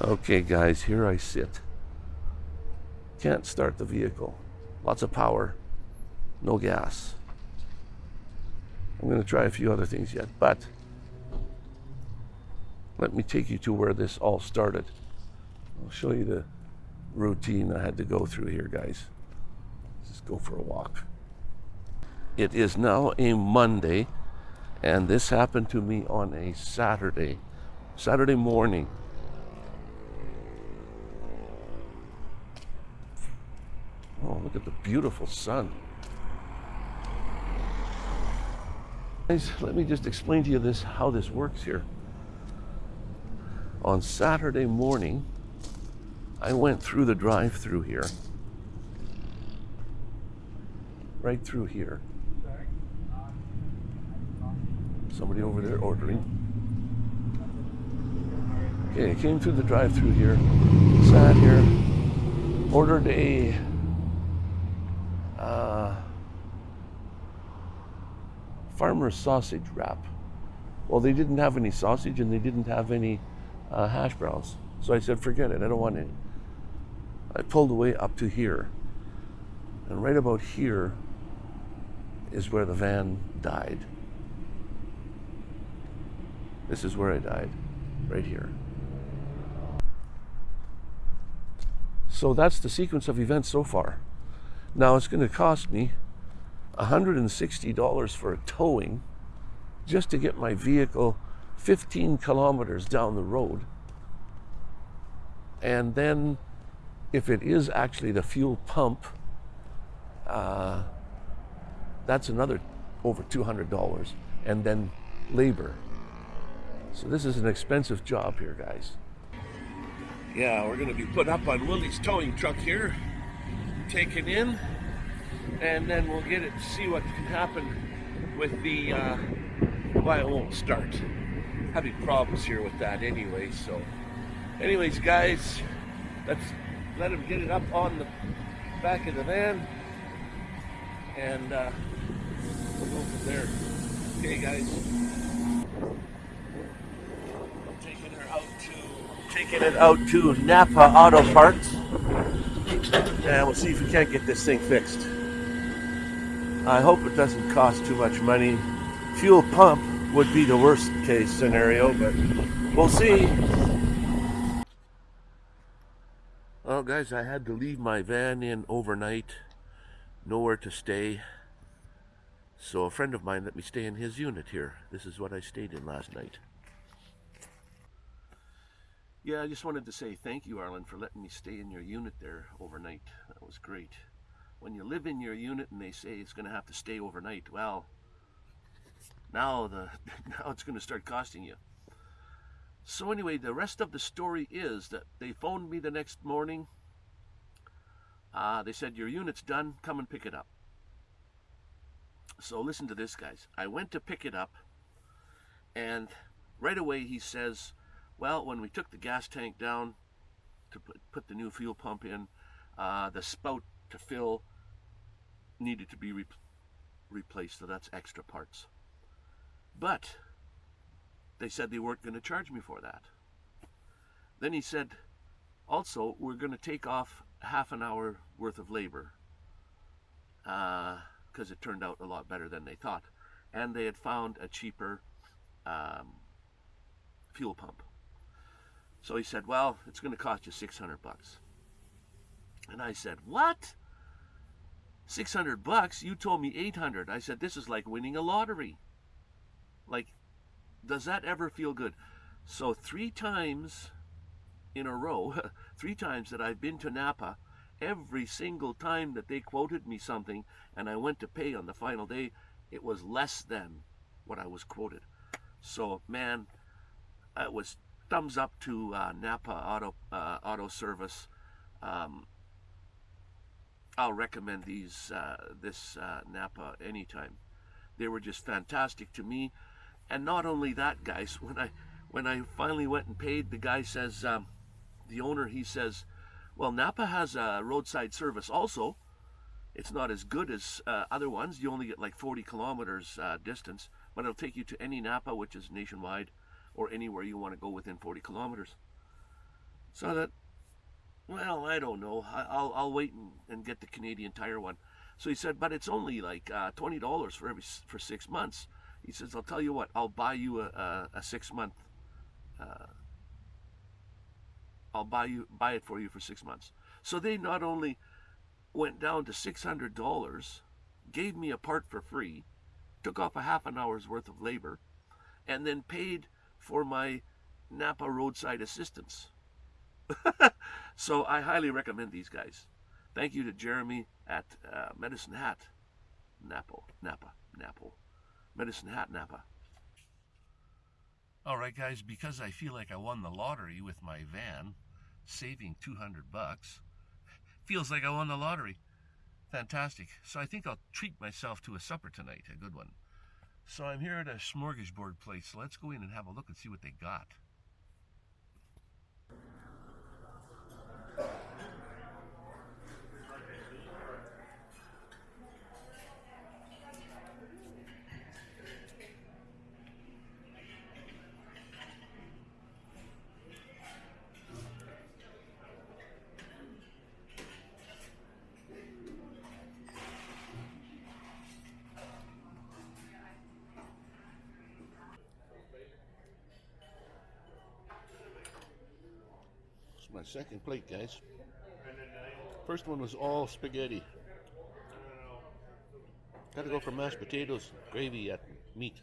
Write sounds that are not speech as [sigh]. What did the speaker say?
Okay, guys, here I sit. Can't start the vehicle. Lots of power, no gas. I'm going to try a few other things yet, but let me take you to where this all started. I'll show you the routine I had to go through here, guys. Just go for a walk. It is now a Monday, and this happened to me on a Saturday, Saturday morning. Oh, look at the beautiful sun. Guys, let me just explain to you this how this works here. On Saturday morning, I went through the drive-through here. Right through here. Somebody over there ordering. Okay, I came through the drive-through here, sat here, ordered a uh, farmer's sausage wrap. Well, they didn't have any sausage and they didn't have any uh, hash browns. So I said, forget it, I don't want any. I pulled away up to here. And right about here is where the van died. This is where I died, right here. So that's the sequence of events so far. Now it's going to cost me $160 for a towing just to get my vehicle 15 kilometers down the road. And then if it is actually the fuel pump, uh, that's another over $200 and then labor. So this is an expensive job here, guys. Yeah, we're gonna be put up on Willie's towing truck here, taken in, and then we'll get it to see what can happen with the, uh, well, it won't start. Having problems here with that anyway, so. Anyways, guys, let's let him get it up on the back of the van, and uh, we'll go from there. Okay, guys Taking her out to taking it out to Napa Auto Parts. And we'll see if we can't get this thing fixed. I hope it doesn't cost too much money. Fuel pump would be the worst case scenario, but we'll see. Well, guys, I had to leave my van in overnight. Nowhere to stay. So a friend of mine let me stay in his unit here. This is what I stayed in last night. Yeah, I just wanted to say thank you, Arlen, for letting me stay in your unit there overnight. That was great. When you live in your unit and they say it's going to have to stay overnight, well, now the [laughs] now it's going to start costing you. So anyway, the rest of the story is that they phoned me the next morning. Uh, they said, your unit's done, come and pick it up. So listen to this, guys. I went to pick it up, and right away he says, well, when we took the gas tank down to put, put the new fuel pump in, uh, the spout to fill needed to be re replaced, so that's extra parts. But they said they weren't going to charge me for that. Then he said, also, we're going to take off half an hour worth of labor because uh, it turned out a lot better than they thought. And they had found a cheaper um, fuel pump. So he said, well, it's going to cost you 600 bucks. And I said, what? 600 bucks? You told me 800. I said, this is like winning a lottery. Like, does that ever feel good? So three times in a row, [laughs] three times that I've been to Napa, every single time that they quoted me something and I went to pay on the final day, it was less than what I was quoted. So, man, it was thumbs up to uh, Napa Auto uh, Auto Service. Um, I'll recommend these uh, this uh, Napa anytime. They were just fantastic to me, and not only that, guys. When I when I finally went and paid, the guy says, um, the owner, he says, well, Napa has a roadside service also. It's not as good as uh, other ones. You only get like 40 kilometers uh, distance, but it'll take you to any Napa, which is nationwide or anywhere you want to go within 40 kilometers. So that, well, I don't know. I'll I'll wait and, and get the Canadian Tire one. So he said, but it's only like uh, twenty dollars for every for six months. He says, I'll tell you what, I'll buy you a, a, a six month. Uh, I'll buy you buy it for you for six months. So they not only went down to six hundred dollars, gave me a part for free, took off a half an hour's worth of labor, and then paid for my Napa roadside assistance. So I highly recommend these guys. Thank you to Jeremy at uh, Medicine Hat, Napa, Napa, Napa, Medicine Hat, Napa. All right, guys, because I feel like I won the lottery with my van, saving 200 bucks, feels like I won the lottery. Fantastic. So I think I'll treat myself to a supper tonight, a good one. So I'm here at a smorgasbord place. Let's go in and have a look and see what they got. My second plate, guys. First one was all spaghetti. Gotta go for mashed potatoes, gravy and meat.